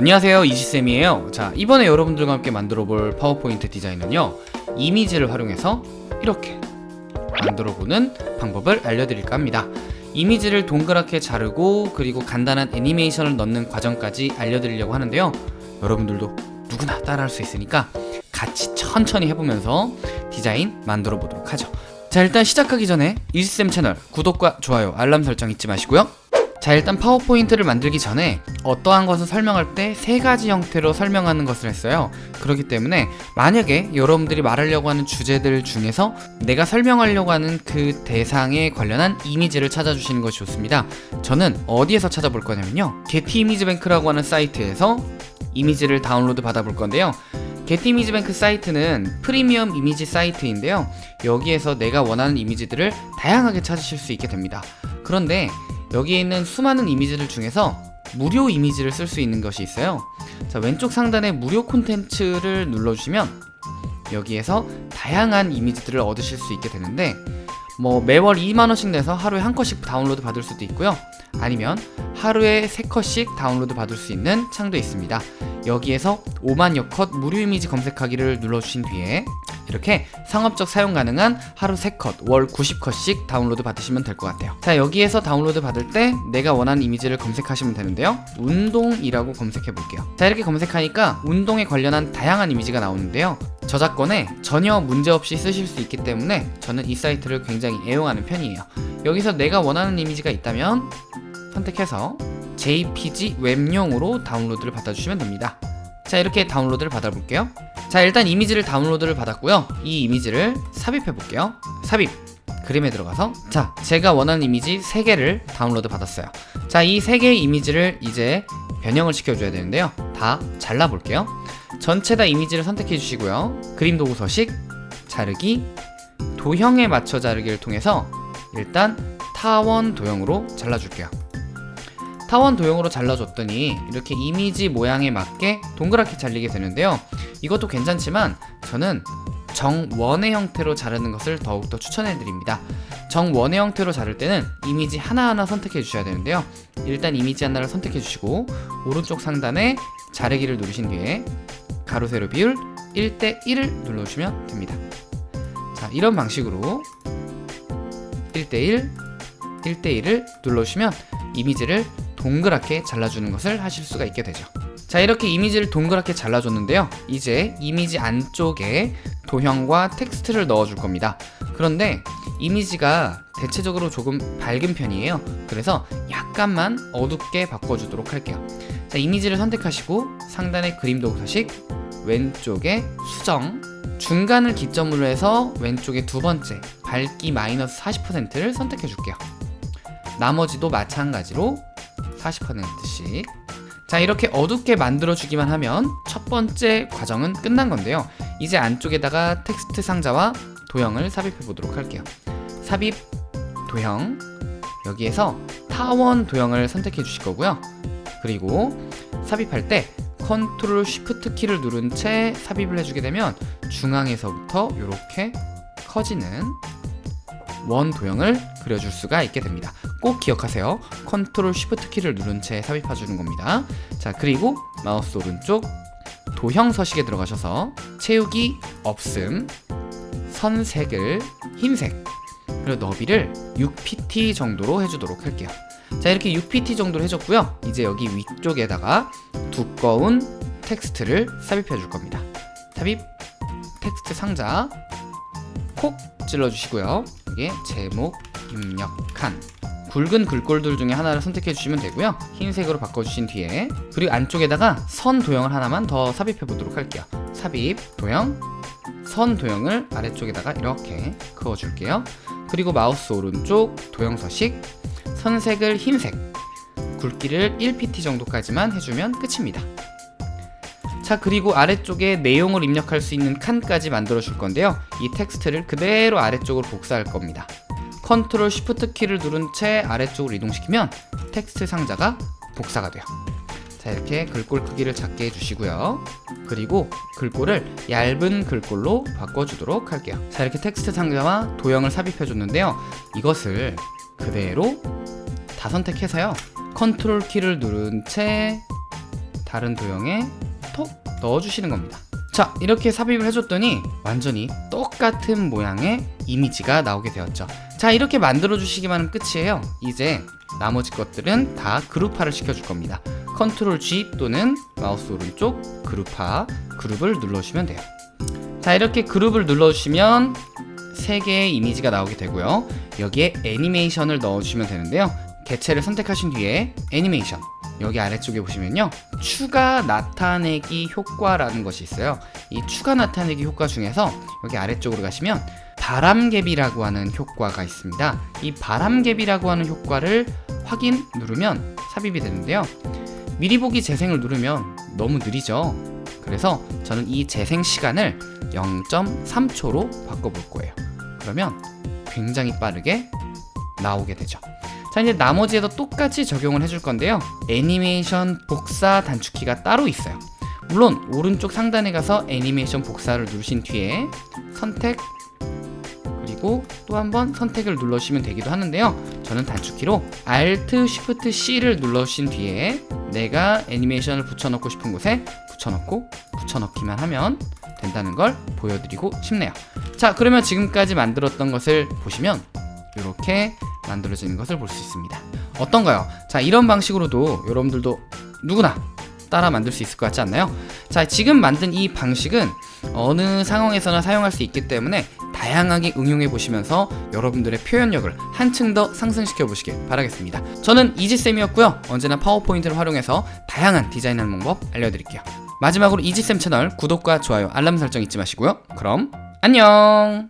안녕하세요. 이지쌤이에요. 자 이번에 여러분들과 함께 만들어 볼 파워포인트 디자인은요 이미지를 활용해서 이렇게 만들어 보는 방법을 알려드릴까 합니다. 이미지를 동그랗게 자르고 그리고 간단한 애니메이션을 넣는 과정까지 알려드리려고 하는데요. 여러분들도 누구나 따라할 수 있으니까 같이 천천히 해보면서 디자인 만들어 보도록 하죠. 자 일단 시작하기 전에 이지쌤 채널 구독과 좋아요 알람 설정 잊지 마시고요 자 일단 파워포인트를 만들기 전에 어떠한 것을 설명할 때 세 가지 형태로 설명하는 것을 했어요. 그렇기 때문에 만약에 여러분들이 말하려고 하는 주제들 중에서 내가 설명하려고 하는 그 대상에 관련한 이미지를 찾아주시는 것이 좋습니다. 저는 어디에서 찾아볼 거냐면요. 게티 이미지 뱅크라고 하는 사이트에서 이미지를 다운로드 받아볼 건데요. 게티 이미지 뱅크 사이트는 프리미엄 이미지 사이트인데요. 여기에서 내가 원하는 이미지들을 다양하게 찾으실 수 있게 됩니다. 그런데 여기에 있는 수많은 이미지들 중에서 무료 이미지를 쓸 수 있는 것이 있어요. 자 왼쪽 상단에 무료 콘텐츠를 눌러주시면 여기에서 다양한 이미지들을 얻으실 수 있게 되는데 뭐 매월 2만원씩 내서 하루에 한 컷씩 다운로드 받을 수도 있고요. 아니면 하루에 3컷씩 다운로드 받을 수 있는 창도 있습니다. 여기에서 5만여 컷 무료 이미지 검색하기를 눌러주신 뒤에 이렇게 상업적 사용 가능한 하루 3컷, 월 90컷씩 다운로드 받으시면 될 것 같아요. 자 여기에서 다운로드 받을 때 내가 원하는 이미지를 검색하시면 되는데요. 운동이라고 검색해 볼게요. 자 이렇게 검색하니까 운동에 관련한 다양한 이미지가 나오는데요. 저작권에 전혀 문제없이 쓰실 수 있기 때문에 저는 이 사이트를 굉장히 애용하는 편이에요. 여기서 내가 원하는 이미지가 있다면 선택해서 JPG 웹용으로 다운로드를 받아주시면 됩니다. 자 이렇게 다운로드를 받아볼게요 자 일단 이미지를 다운로드를 받았고요. 이 이미지를 삽입해 볼게요. 삽입. 그림에 들어가서. 자 제가 원하는 이미지 3개를 다운로드 받았어요. 자 이 3개의 이미지를 이제 변형을 시켜줘야 되는데요. 다 잘라 볼게요. 전체 다 이미지를 선택해 주시고요. 그림 도구 서식 자르기 도형에 맞춰 자르기를 통해서 일단 타원 도형으로 잘라줄게요. 타원 도형으로 잘라줬더니 이렇게 이미지 모양에 맞게 동그랗게 잘리게 되는데요 이것도 괜찮지만 저는 정원의 형태로 자르는 것을 더욱더 추천해 드립니다. 정원의 형태로 자를 때는 이미지 하나하나 선택해 주셔야 되는데요. 일단 이미지 하나를 선택해 주시고 오른쪽 상단에 자르기를 누르신 뒤에 가로 세로 비율 1대1을 눌러주시면 됩니다. 자 이런 방식으로 1대1 1대1을 눌러주시면 이미지를 동그랗게 잘라주는 것을 하실 수가 있게 되죠 자 이렇게 이미지를 동그랗게 잘라줬는데요. 이제 이미지 안쪽에 도형과 텍스트를 넣어줄 겁니다. 그런데 이미지가 대체적으로 조금 밝은 편이에요. 그래서 약간만 어둡게 바꿔주도록 할게요. 자 이미지를 선택하시고 상단의 그림 도구 서식 왼쪽에 수정 중간을 기점으로 해서 왼쪽에 두 번째 밝기 마이너스 40%를 선택해 줄게요. 나머지도 마찬가지로 40%씩 자 이렇게 어둡게 만들어 주기만 하면 첫 번째 과정은 끝난 건데요. 이제 안쪽에다가 텍스트 상자와 도형을 삽입해 보도록 할게요. 삽입 도형. 여기에서 타원 도형을 선택해 주실 거고요. 그리고 삽입할 때 컨트롤 쉬프트 키를 누른 채 삽입을 해주게 되면 중앙에서부터 이렇게 커지는 원 도형을 그려줄 수가 있게 됩니다 꼭 기억하세요. 컨트롤 쉬프트 키를 누른 채 삽입해 주는 겁니다. 자 그리고 마우스 오른쪽 도형 서식에 들어가셔서 채우기 없음 선색을 흰색 그리고 너비를 6pt 정도로 해주도록 할게요. 자 이렇게 6pt 정도로 해줬고요. 이제 여기 위쪽에다가 두꺼운 텍스트를 삽입해 줄 겁니다. 삽입 텍스트 상자 콕 찔러 주시고요. 여기에 제목 입력한 굵은 글꼴들 중에 하나를 선택해 주시면 되고요. 흰색으로 바꿔주신 뒤에 그리고 안쪽에다가 선 도형을 하나만 더 삽입해 보도록 할게요. 삽입 도형 선 도형을 아래쪽에다가 이렇게 그어 줄게요. 그리고 마우스 오른쪽 도형 서식 선색을 흰색 굵기를 1pt 정도까지만 해주면 끝입니다. 자 그리고 아래쪽에 내용을 입력할 수 있는 칸까지 만들어 줄 건데요. 이 텍스트를 그대로 아래쪽으로 복사할 겁니다 컨트롤 쉬프트 키를 누른 채 아래쪽으로 이동시키면 텍스트 상자가 복사가 돼요. 자 이렇게 글꼴 크기를 작게 해주시고요. 그리고 글꼴을 얇은 글꼴로 바꿔주도록 할게요. 자 이렇게 텍스트 상자와 도형을 삽입해 줬는데요. 이것을 그대로 다 선택해서요. 컨트롤 키를 누른 채 다른 도형에 톡 넣어주시는 겁니다. 자 이렇게 삽입을 해줬더니 완전히 똑같은 모양의 이미지가 나오게 되었죠 자 이렇게 만들어 주시기만 하면 끝이에요. 이제 나머지 것들은 다 그룹화를 시켜줄 겁니다. 컨트롤 G 또는 마우스 오른쪽 그룹화 그룹을 눌러주시면 돼요. 자 이렇게 그룹을 눌러주시면 세 개의 이미지가 나오게 되고요. 여기에 애니메이션을 넣어주시면 되는데요. 개체를 선택하신 뒤에 애니메이션. 여기 아래쪽에 보시면요. 추가 나타내기 효과라는 것이 있어요. 이 추가 나타내기 효과 중에서 여기 아래쪽으로 가시면 바람개비라고 하는 효과가 있습니다. 이 바람개비라고 하는 효과를 확인 누르면 삽입이 되는데요. 미리 보기 재생을 누르면 너무 느리죠? 그래서 저는 이 재생 시간을 0.3초로 바꿔볼 거예요. 그러면 굉장히 빠르게 나오게 되죠. 자 이제 나머지에도 똑같이 적용을 해줄 건데요. 애니메이션 복사 단축키가 따로 있어요. 물론 오른쪽 상단에 가서 애니메이션 복사를 누르신 뒤에 선택 그리고 또 한번 선택을 눌러주시면 되기도 하는데요 저는 단축키로 Alt Shift C를 눌러주신 뒤에 내가 애니메이션을 붙여넣고 싶은 곳에 붙여넣고 붙여넣기만 하면 된다는 걸 보여드리고 싶네요 자 그러면 지금까지 만들었던 것을 보시면 이렇게 만들어지는 것을 볼 수 있습니다 어떤가요? 자 이런 방식으로도 여러분들도 누구나 따라 만들 수 있을 것 같지 않나요? 자 지금 만든 이 방식은 어느 상황에서나 사용할 수 있기 때문에 다양하게 응용해 보시면서 여러분들의 표현력을 한층 더 상승시켜 보시길 바라겠습니다. 저는 이지쌤이었고요. 언제나 파워포인트를 활용해서 다양한 디자인하는 방법 알려드릴게요. 마지막으로 이지쌤 채널 구독과 좋아요 알람 설정 잊지 마시고요. 그럼 안녕